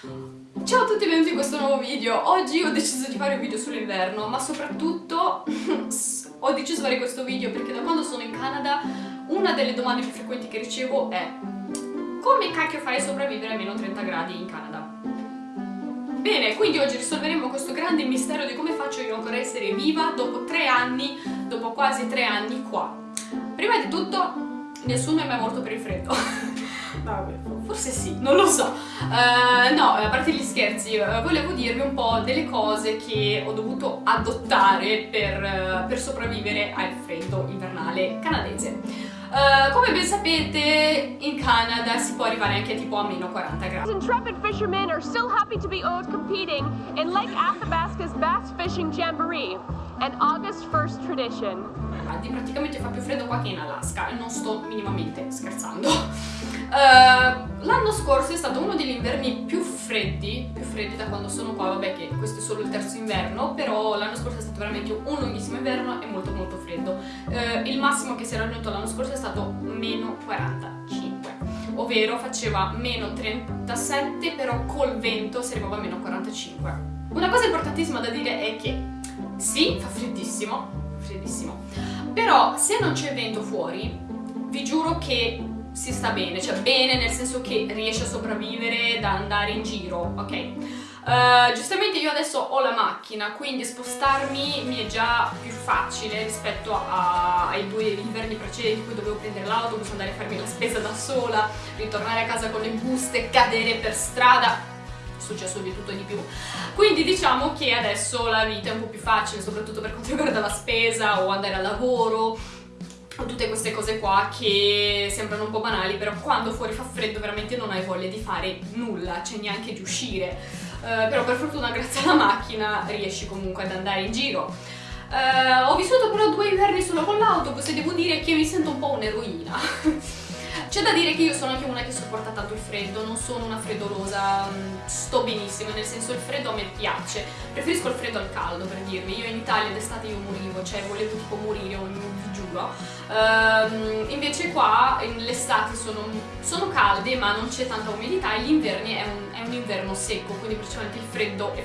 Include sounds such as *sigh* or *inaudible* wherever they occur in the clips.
Ciao a tutti e benvenuti in questo nuovo video. Oggi ho deciso di fare un video sull'inverno, ma soprattutto ho deciso di fare questo video perché da quando sono in Canada una delle domande più frequenti che ricevo è come cacchio fai a sopravvivere a meno 30 gradi in Canada? Bene, quindi oggi risolveremo questo grande mistero di come faccio io ancora a essere viva dopo tre anni, dopo quasi tre anni qua. Prima di tutto, nessuno è mai morto per il freddo. *laughs* Vabbè, forse sì, non lo so. Uh, no, a parte gli scherzi, uh, volevo dirvi un po' delle cose che ho dovuto adottare per, uh, per sopravvivere al freddo invernale canadese. Uh, come ben sapete, in Canada si può arrivare anche tipo a meno 40 gradi. Intrepid fishermen are still happy to be out competing in Lake Athabasca's Bass Fishing Jamboree, an August 1st tradition. Praticamente fa più freddo qua che in Alaska e non sto minimamente scherzando. Uh, L'anno scorso è stato uno degli inverni più freddi, più freddi da quando sono qua, vabbè che questo è solo il terzo inverno, però l'anno scorso è stato veramente un lunghissimo inverno e molto molto freddo. Uh, il massimo che si era raggiunto l'anno scorso è stato meno 45, ovvero faceva meno 37, però col vento si arrivava a meno 45. Una cosa importantissima da dire è che sì, fa freddissimo, freddissimo, però se non c'è vento fuori, vi giuro che si sta bene, cioè bene nel senso che riesce a sopravvivere da andare in giro, ok? Uh, giustamente io adesso ho la macchina, quindi spostarmi mi è già più facile rispetto a, ai due inverni precedenti in cui dovevo prendere l'autobus, andare a farmi la spesa da sola, ritornare a casa con le buste, cadere per strada, è successo di tutto e di più. Quindi diciamo che adesso la vita è un po' più facile, soprattutto per quanto riguarda la spesa o andare al lavoro, tutte queste cose qua che sembrano un po' banali, però quando fuori fa freddo veramente non hai voglia di fare nulla, cioè neanche di uscire. Uh, però per fortuna grazie alla macchina riesci comunque ad andare in giro. Uh, ho vissuto però due inverni solo con l'autobus e devo dire che mi sento un po' un'eroina. *laughs* C'è da dire che io sono anche una che sopporta tanto il freddo, non sono una freddolosa, mm, sto benissimo, nel senso il freddo a me piace, preferisco il freddo al caldo per dirvi, io in Italia d'estate io morivo, cioè volevo tipo morire, vi giuro, um, invece qua le estati sono, sono, calde ma non c'è tanta umidità e gli inverni è è un inverno secco, quindi praticamente il freddo è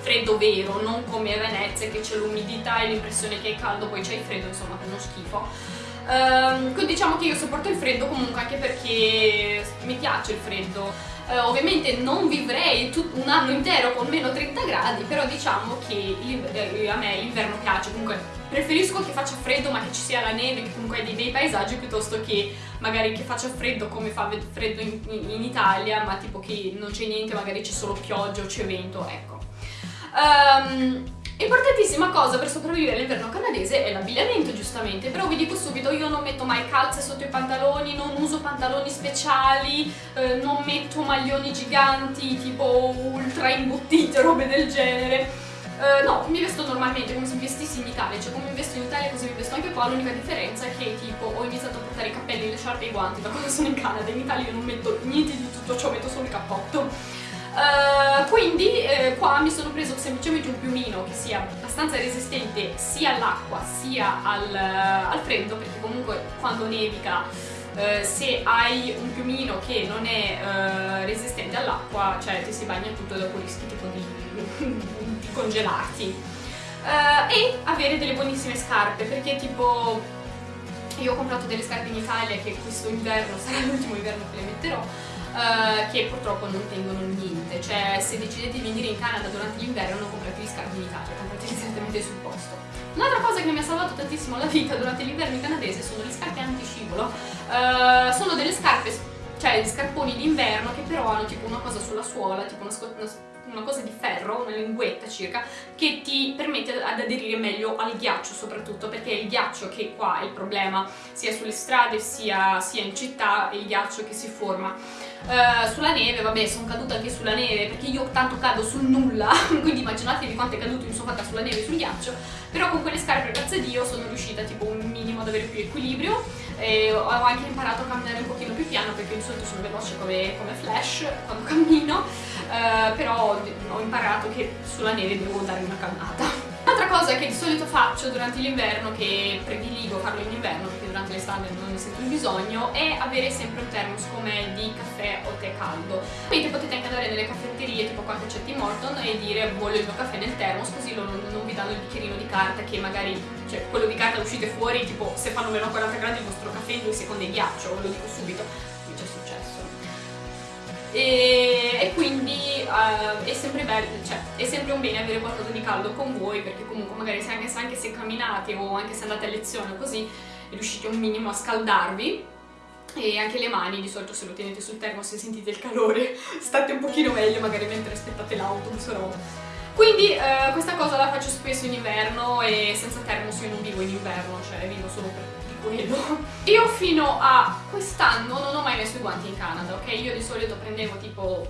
freddo vero, non come a Venezia che c'è l'umidità e l'impressione che è caldo, poi c'è il freddo, insomma, è uno schifo. Um, diciamo che io sopporto il freddo comunque anche perché mi piace il freddo. Uh, ovviamente non vivrei un anno intero con meno 30 gradi, però diciamo che eh, a me l'inverno piace, comunque preferisco che faccia freddo ma che ci sia la neve, che comunque hai dei bei paesaggi, piuttosto che magari che faccia freddo come fa freddo in, in, in Italia, ma tipo che non c'è niente, magari c'è solo pioggia o c'è vento, ecco. Um, Importantissima cosa per sopravvivere all'inverno canadese è l'abbigliamento giustamente, però vi dico subito io non metto mai calze sotto i pantaloni, non uso pantaloni speciali, eh, non metto maglioni giganti tipo ultra imbottite, robe del genere. Uh, no, mi vesto normalmente come se vestissi in Italia, cioè come mi vesto in Italia così mi vesto anche qua, l'unica differenza è che tipo ho iniziato a portare i capelli, le sciarpe e i guanti da quando sono in Canada, in Italia io non metto niente di tutto ciò, metto solo il cappotto. Uh, quindi eh, qua mi sono preso semplicemente un piumino che sia abbastanza resistente sia all'acqua sia al, al, freddo perché comunque quando nevica uh, se hai un piumino che non è uh, resistente all'acqua cioè ti si bagna tutto e dopo rischi tipo di, *laughs* di congelarti. E avere delle buonissime scarpe perché tipo io ho comprato delle scarpe in Italia che questo inverno sarà *laughs* l'ultimo inverno che le metterò uh, che purtroppo non tengono niente, cioè se decidete di venire in Canada durante l'inverno non comprate gli scarpe in Italia, comprate direttamente sul posto. Un'altra cosa che mi ha salvato tantissimo la vita durante l'inverno canadese sono le scarpe antiscivolo, uh, sono delle scarpe cioè gli scarponi d'inverno che però hanno tipo una cosa sulla suola, tipo una, una cosa di ferro, una linguetta circa, che ti permette ad aderire meglio al ghiaccio soprattutto, perché il ghiaccio che qua è il problema, sia sulle strade sia, sia in città, è il ghiaccio che si forma. Uh, sulla neve, vabbè, sono caduta anche sulla neve, perché io tanto cado sul nulla, *laughs* quindi immaginatevi quanto è caduto mi sono fatta sulla neve e sul ghiaccio, però con quelle scarpe, grazie a Dio, sono riuscita tipo un minimo ad avere più equilibrio, e ho anche imparato a camminare un pochino più piano, perché di solito sono veloce come, come Flash quando *laughs* cammino, uh, però ho imparato che sulla neve devo dare una calmata. Cosa che di solito faccio durante l'inverno, che prediligo farlo in inverno perché durante l'estate non ne sento il bisogno, è avere sempre un thermos come di caffè o tè caldo. Quindi potete anche andare nelle caffetterie tipo qua che c'è Tim Horton e dire voglio il mio caffè nel thermos così loro non vi danno il bicchierino di carta che magari, cioè quello di carta uscite fuori tipo se fanno meno 40 gradi il vostro caffè in due secondi è ghiaccio, ve lo dico subito, mi è successo. E, e quindi uh, è sempre bello, cioè è sempre un bene avere qualcosa di caldo con voi perché comunque magari se anche, se anche se camminate o anche se andate a lezione così riuscite un minimo a scaldarvi e anche le mani di solito se lo tenete sul termo se sentite il calore *laughs* state un pochino meglio magari mentre aspettate l'autobus o roba quindi eh, questa cosa la faccio spesso in inverno e senza termos io non vivo in inverno, cioè vivo solo per quello. *laughs* Io fino a quest'anno non ho mai messo i guanti in Canada, ok? Io di solito prendevo tipo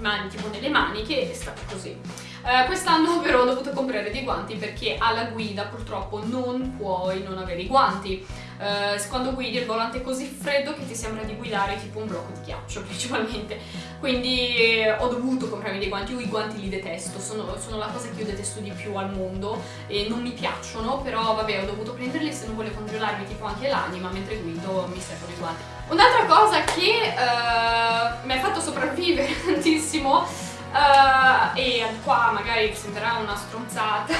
mani tipo nelle maniche e è stato così. Uh, Quest'anno però ho dovuto comprare dei guanti perché alla guida purtroppo non puoi non avere i guanti. Uh, quando guidi il volante è così freddo che ti sembra di guidare tipo un blocco di ghiaccio *laughs* principalmente. Quindi eh, ho dovuto comprarmi dei guanti, io i guanti li detesto, sono, sono, la cosa che io detesto di più al mondo e non mi piacciono, però vabbè ho dovuto prenderli se non volevo congelarmi tipo anche l'anima mentre guido mi servono i guanti. Un'altra cosa che uh, mi ha fatto sopravvivere *laughs* tantissimo uh, e qua magari sembrerà una stronzata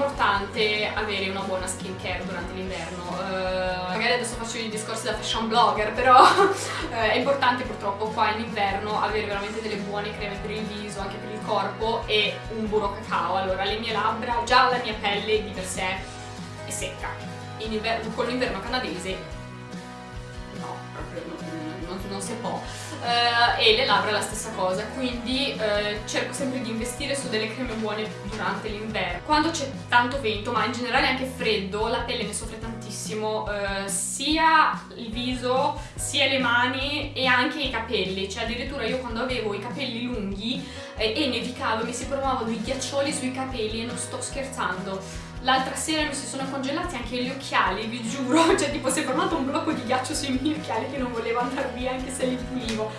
importante avere una buona skincare durante l'inverno. Uh, magari adesso faccio i discorsi da fashion blogger però *laughs* è importante purtroppo qua in inverno avere veramente delle buone creme per il viso anche per il corpo e un burro cacao. Allora le mie labbra già la mia pelle di per sé è secca. Con l'inverno canadese proprio non, non, si può. Uh, e le labbra la stessa cosa, quindi uh, cerco sempre di investire su delle creme buone durante l'inverno. Quando c'è tanto vento, ma in generale anche freddo, la pelle ne soffre tantissimo, uh, sia il viso, sia le mani e anche i capelli, cioè addirittura io quando avevo i capelli lunghi eh, e nevicavo mi si formavano i ghiaccioli sui capelli e non sto scherzando L'altra sera mi si sono congelati anche gli occhiali, vi giuro, *laughs* cioè tipo si è formato un blocco di ghiaccio sui miei occhiali che non volevo andare via anche se li pulivo.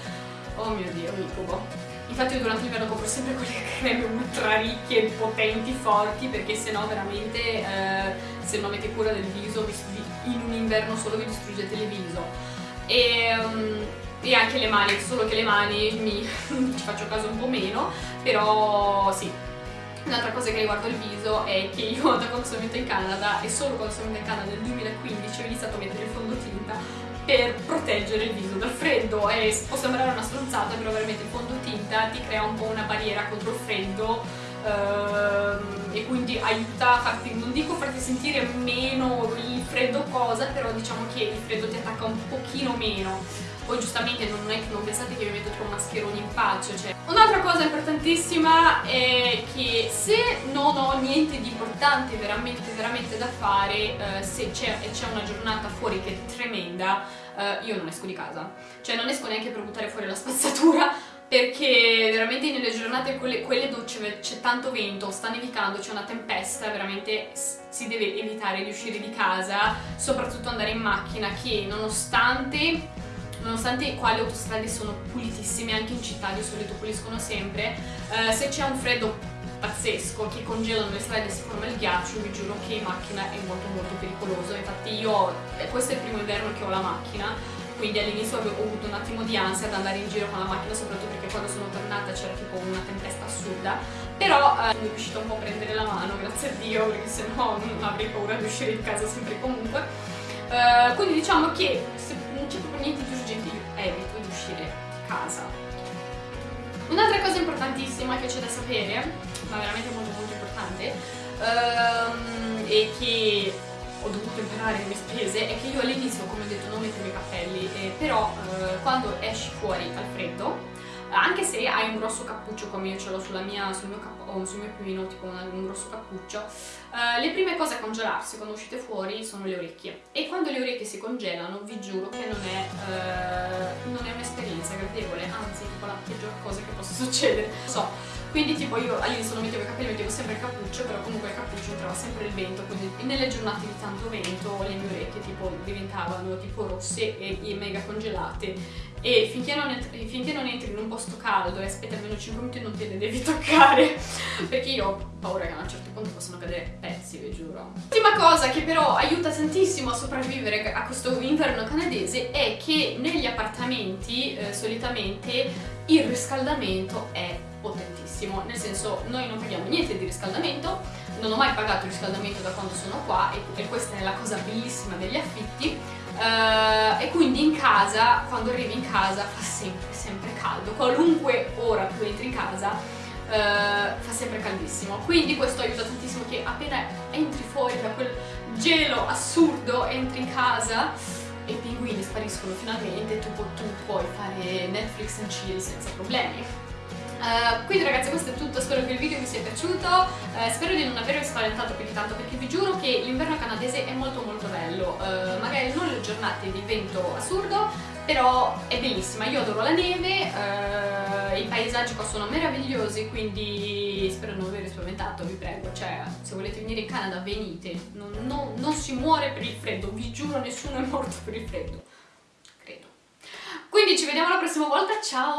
Oh mio dio, incubo. Infatti io durante l'inverno compro sempre quelle *laughs* creme ultra ricche, potenti, forti, perché sennò veramente eh, se non avete cura del viso in un inverno solo vi distruggete il viso. E, um, e anche le mani, solo che le mani mi, *laughs* ci faccio caso un po' meno, però sì, Un'altra cosa che riguarda il viso è che io da quando sono venuta in Canada e solo quando sono venuta in Canada nel 2015 ho iniziato a mettere il fondotinta per proteggere il viso dal freddo. E può sembrare una stronzata però veramente il fondotinta ti crea un po' una barriera contro il freddo ehm, e quindi aiuta a farti, non dico farti sentire meno il freddo cosa però diciamo che il freddo ti attacca un pochino meno poi giustamente non, è, non pensate che vi metto tipo mascheroni in faccia cioè. un'altra cosa importantissima è che se non ho niente di importante veramente veramente da fare eh, se c'è una giornata fuori che è tremenda eh, io non esco di casa cioè non esco neanche per buttare fuori la spazzatura perché veramente nelle giornate quelle, quelle dove c'è tanto vento, sta nevicando, c'è una tempesta, veramente si deve evitare di uscire di casa, soprattutto andare in macchina che nonostante nonostante qua le autostrade sono pulitissime, anche in città di solito puliscono sempre, eh, se c'è un freddo pazzesco che congelano le strade e si forma il ghiaccio, vi giuro che in macchina è molto molto pericoloso. Infatti io, eh, questo è il primo inverno che ho la macchina, quindi all'inizio avevo avuto un attimo di ansia ad andare in giro con la macchina, soprattutto perché quando sono tornata c'era tipo una tempesta assurda, però eh, sono riuscita un po' a prendere la mano, grazie a Dio, perché sennò non avrei paura di uscire di casa sempre e comunque. Uh, quindi diciamo che se non c'è proprio niente di urgente io evito di uscire di casa. Un'altra cosa importantissima che c'è da sapere, ma veramente molto molto importante, um, e che ho dovuto imparare le mie spese, è che io all'inizio, come ho detto, non mettevo i cappelli, eh, però uh, quando esci fuori al freddo, anche se hai un grosso cappuccio come io ce l'ho sul mio, oh, sul mio piumino, tipo un, un grosso cappuccio, uh, le prime cose a congelarsi quando uscite fuori sono le orecchie. E quando le orecchie si congelano, vi giuro che non è, uh, è un'esperienza gradevole, anzi, tipo la peggior cosa che possa succedere. So, quindi tipo io all'inizio non mettevo i capelli, mettevo sempre il cappuccio, però comunque il cappuccio entrava sempre il vento, quindi nelle giornate di tanto vento le mie orecchie tipo diventavano tipo rosse e, e mega congelate. E finché non, entri, finché non, entri in un posto caldo e aspetti almeno 5 minuti non te le devi *laughs* toccare. Perché io ho paura che a un certo punto possano cadere pezzi, vi giuro. L'ultima cosa che però aiuta tantissimo a sopravvivere a questo inverno canadese è che negli appartamenti eh, solitamente il riscaldamento è potentissimo, nel senso noi non paghiamo niente di riscaldamento, non ho mai pagato il riscaldamento da quando sono qua e, e questa è la cosa bellissima degli affitti uh, e quindi in casa, quando arrivi in casa fa sempre, sempre caldo, qualunque ora tu entri in casa uh, fa sempre caldissimo, quindi questo aiuta tantissimo che appena entri fuori da quel gelo assurdo, entri in casa e i pinguini spariscono finalmente, tu, tu puoi fare Netflix and chill senza problemi. Uh, quindi ragazzi questo è tutto, spero che il video vi sia piaciuto, uh, spero di non avervi spaventato più di tanto perché vi giuro che l'inverno canadese è molto molto bello, uh, magari non le giornate di vento assurdo, però è bellissima, io adoro la neve, i paesaggi qua sono meravigliosi, quindi spero di non avervi spaventato, vi prego, cioè se volete venire in Canada venite, non, non, non si muore per il freddo, vi giuro nessuno è morto per il freddo, credo. Quindi ci vediamo la prossima volta, ciao!